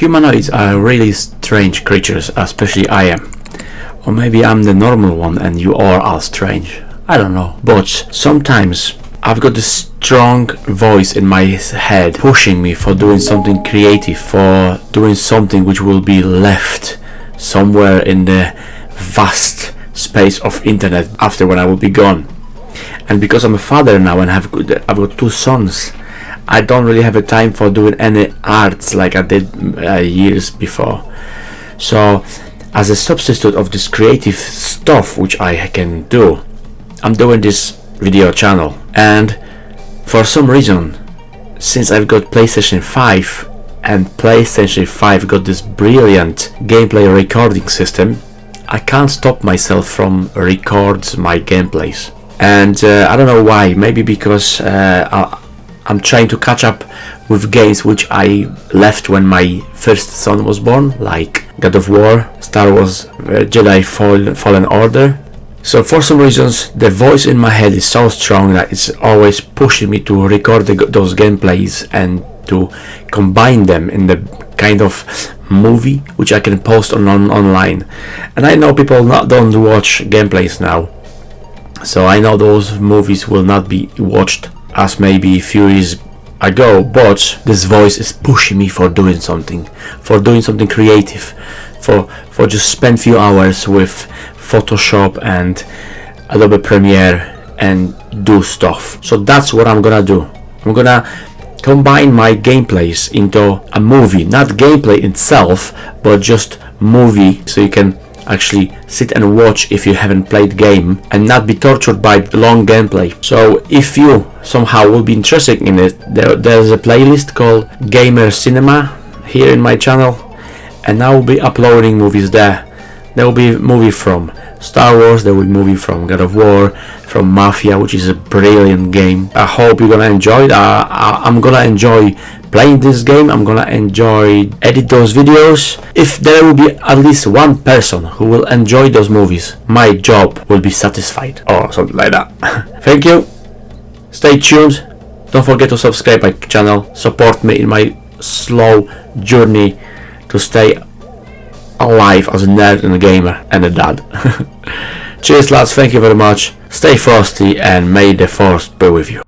Humanoids are really strange creatures, especially I am. Or maybe I'm the normal one and you all are strange. I don't know. But sometimes I've got this strong voice in my head pushing me for doing something creative, for doing something which will be left somewhere in the vast space of internet after when I will be gone. And because I'm a father now and have I've got two sons, I don't really have a time for doing any arts like I did uh, years before. So as a substitute of this creative stuff which I can do, I'm doing this video channel. And for some reason since I've got PlayStation 5 and PlayStation 5 got this brilliant gameplay recording system I can't stop myself from record my gameplays. And uh, I don't know why. Maybe because uh, I, I'm trying to catch up with games which I left when my first son was born like God of War, Star Wars uh, Jedi Fall, Fallen Order. So for some reasons the voice in my head is so strong that it's always pushing me to record the, those gameplays and to combine them in the kind of movie which I can post on, on online. And I know people not don't watch gameplays now. So I know those movies will not be watched as maybe a few years ago but this voice is pushing me for doing something for doing something creative for for just spend few hours with Photoshop and Adobe Premiere and do stuff. So that's what I'm gonna do. I'm gonna combine my gameplays into a movie. Not gameplay itself but just movie so you can actually sit and watch if you haven't played game and not be tortured by long gameplay. So if you somehow will be interested in it there, there's a playlist called gamer cinema here in my channel and I will be uploading movies there there will be movie from Star Wars, there will be movie from God of War, from Mafia, which is a brilliant game. I hope you're gonna enjoy it. Uh, I'm gonna enjoy playing this game. I'm gonna enjoy edit those videos. If there will be at least one person who will enjoy those movies, my job will be satisfied or something like that. Thank you. Stay tuned. Don't forget to subscribe my channel. Support me in my slow journey to stay alive as a nerd and a gamer and a dad. Cheers lads, thank you very much. Stay frosty and may the force be with you.